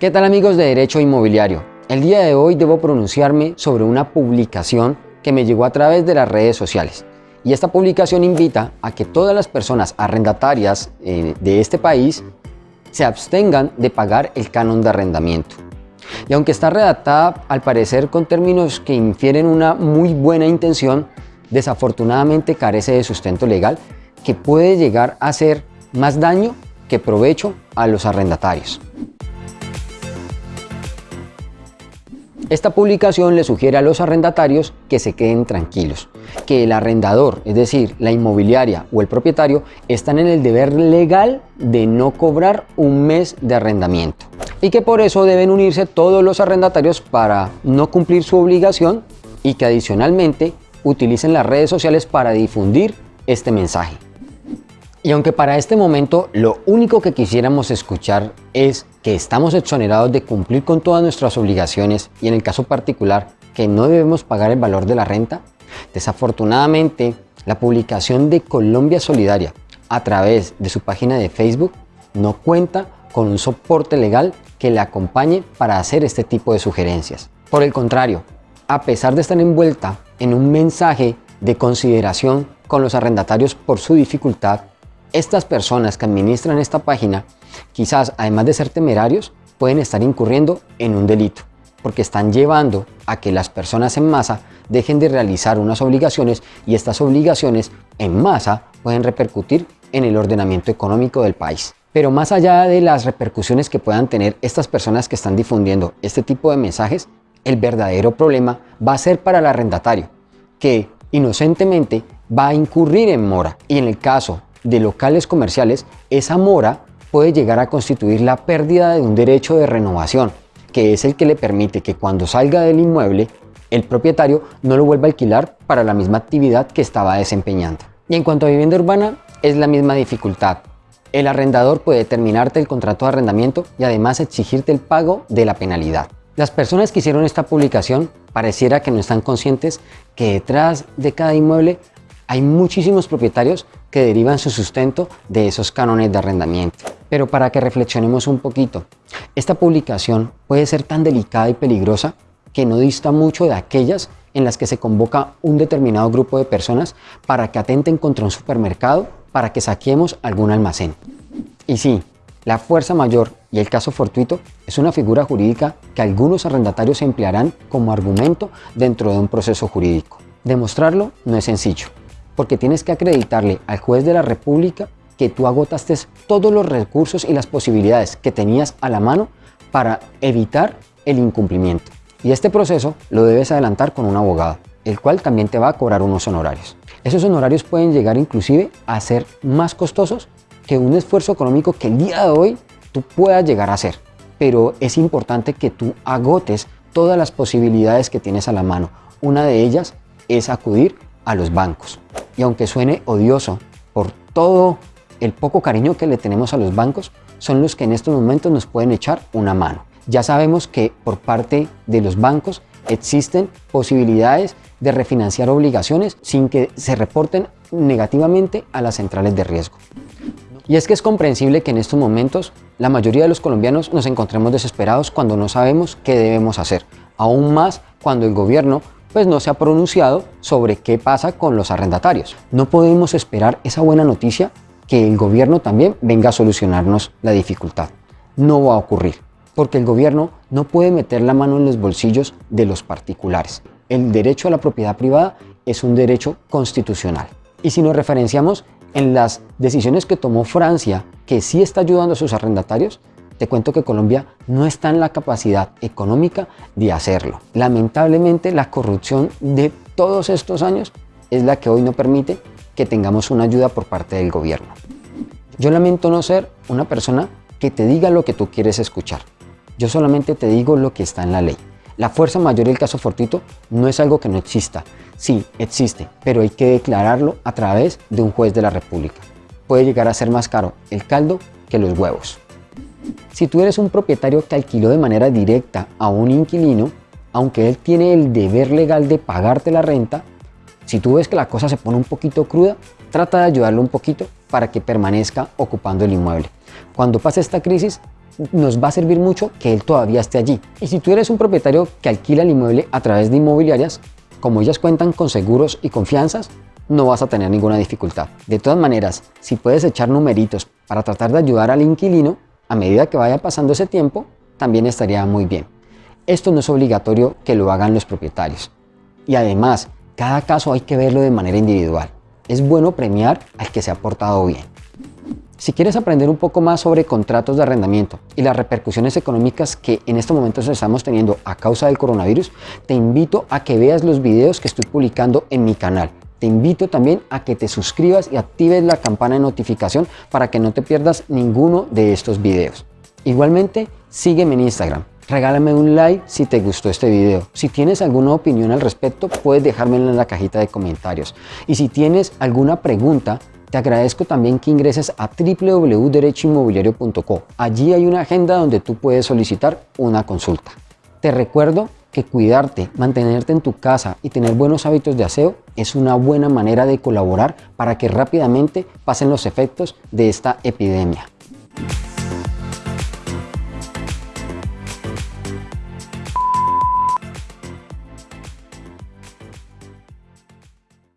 ¿Qué tal amigos de Derecho Inmobiliario? El día de hoy debo pronunciarme sobre una publicación que me llegó a través de las redes sociales. Y esta publicación invita a que todas las personas arrendatarias eh, de este país se abstengan de pagar el canon de arrendamiento. Y aunque está redactada al parecer con términos que infieren una muy buena intención, desafortunadamente carece de sustento legal que puede llegar a hacer más daño que provecho a los arrendatarios. Esta publicación le sugiere a los arrendatarios que se queden tranquilos, que el arrendador, es decir, la inmobiliaria o el propietario, están en el deber legal de no cobrar un mes de arrendamiento y que por eso deben unirse todos los arrendatarios para no cumplir su obligación y que adicionalmente utilicen las redes sociales para difundir este mensaje. Y aunque para este momento lo único que quisiéramos escuchar es que estamos exonerados de cumplir con todas nuestras obligaciones y en el caso particular que no debemos pagar el valor de la renta, desafortunadamente la publicación de Colombia Solidaria a través de su página de Facebook no cuenta con un soporte legal que le acompañe para hacer este tipo de sugerencias. Por el contrario, a pesar de estar envuelta en un mensaje de consideración con los arrendatarios por su dificultad, estas personas que administran esta página, quizás además de ser temerarios, pueden estar incurriendo en un delito, porque están llevando a que las personas en masa dejen de realizar unas obligaciones y estas obligaciones en masa pueden repercutir en el ordenamiento económico del país. Pero más allá de las repercusiones que puedan tener estas personas que están difundiendo este tipo de mensajes, el verdadero problema va a ser para el arrendatario, que inocentemente va a incurrir en mora y en el caso de locales comerciales, esa mora puede llegar a constituir la pérdida de un derecho de renovación, que es el que le permite que cuando salga del inmueble, el propietario no lo vuelva a alquilar para la misma actividad que estaba desempeñando. Y en cuanto a vivienda urbana, es la misma dificultad. El arrendador puede terminarte el contrato de arrendamiento y además exigirte el pago de la penalidad. Las personas que hicieron esta publicación pareciera que no están conscientes que detrás de cada inmueble hay muchísimos propietarios que derivan su sustento de esos cánones de arrendamiento. Pero para que reflexionemos un poquito, esta publicación puede ser tan delicada y peligrosa que no dista mucho de aquellas en las que se convoca un determinado grupo de personas para que atenten contra un supermercado para que saquemos algún almacén. Y sí, la fuerza mayor y el caso fortuito es una figura jurídica que algunos arrendatarios emplearán como argumento dentro de un proceso jurídico. Demostrarlo no es sencillo, porque tienes que acreditarle al juez de la República que tú agotaste todos los recursos y las posibilidades que tenías a la mano para evitar el incumplimiento. Y este proceso lo debes adelantar con un abogado, el cual también te va a cobrar unos honorarios. Esos honorarios pueden llegar inclusive a ser más costosos que un esfuerzo económico que el día de hoy tú puedas llegar a hacer. Pero es importante que tú agotes todas las posibilidades que tienes a la mano. Una de ellas es acudir a los bancos. Y aunque suene odioso por todo el poco cariño que le tenemos a los bancos, son los que en estos momentos nos pueden echar una mano. Ya sabemos que por parte de los bancos existen posibilidades de refinanciar obligaciones sin que se reporten negativamente a las centrales de riesgo. Y es que es comprensible que en estos momentos la mayoría de los colombianos nos encontremos desesperados cuando no sabemos qué debemos hacer, aún más cuando el gobierno pues no se ha pronunciado sobre qué pasa con los arrendatarios. No podemos esperar esa buena noticia que el gobierno también venga a solucionarnos la dificultad. No va a ocurrir, porque el gobierno no puede meter la mano en los bolsillos de los particulares. El derecho a la propiedad privada es un derecho constitucional. Y si nos referenciamos en las decisiones que tomó Francia, que sí está ayudando a sus arrendatarios, te cuento que Colombia no está en la capacidad económica de hacerlo. Lamentablemente la corrupción de todos estos años es la que hoy no permite que tengamos una ayuda por parte del gobierno. Yo lamento no ser una persona que te diga lo que tú quieres escuchar. Yo solamente te digo lo que está en la ley. La fuerza mayor y el caso fortuito no es algo que no exista. Sí, existe, pero hay que declararlo a través de un juez de la República. Puede llegar a ser más caro el caldo que los huevos. Si tú eres un propietario que alquiló de manera directa a un inquilino, aunque él tiene el deber legal de pagarte la renta, si tú ves que la cosa se pone un poquito cruda, trata de ayudarlo un poquito para que permanezca ocupando el inmueble. Cuando pase esta crisis, nos va a servir mucho que él todavía esté allí. Y si tú eres un propietario que alquila el inmueble a través de inmobiliarias, como ellas cuentan con seguros y confianzas, no vas a tener ninguna dificultad. De todas maneras, si puedes echar numeritos para tratar de ayudar al inquilino, a medida que vaya pasando ese tiempo, también estaría muy bien. Esto no es obligatorio que lo hagan los propietarios. Y además, cada caso hay que verlo de manera individual. Es bueno premiar al que se ha portado bien. Si quieres aprender un poco más sobre contratos de arrendamiento y las repercusiones económicas que en estos momentos estamos teniendo a causa del coronavirus, te invito a que veas los videos que estoy publicando en mi canal. Te invito también a que te suscribas y actives la campana de notificación para que no te pierdas ninguno de estos videos. Igualmente, sígueme en Instagram. Regálame un like si te gustó este video. Si tienes alguna opinión al respecto, puedes dejármela en la cajita de comentarios. Y si tienes alguna pregunta, te agradezco también que ingreses a www.derechoinmobiliario.co. Allí hay una agenda donde tú puedes solicitar una consulta. Te recuerdo que cuidarte, mantenerte en tu casa y tener buenos hábitos de aseo es una buena manera de colaborar para que rápidamente pasen los efectos de esta epidemia.